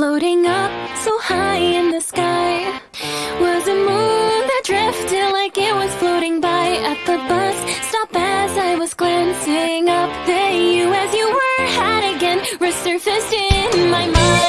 Floating up so high in the sky. Was a moon that drifted like it was floating by At the bus stop as I was glancing up There you as you were had again resurfaced in my mind.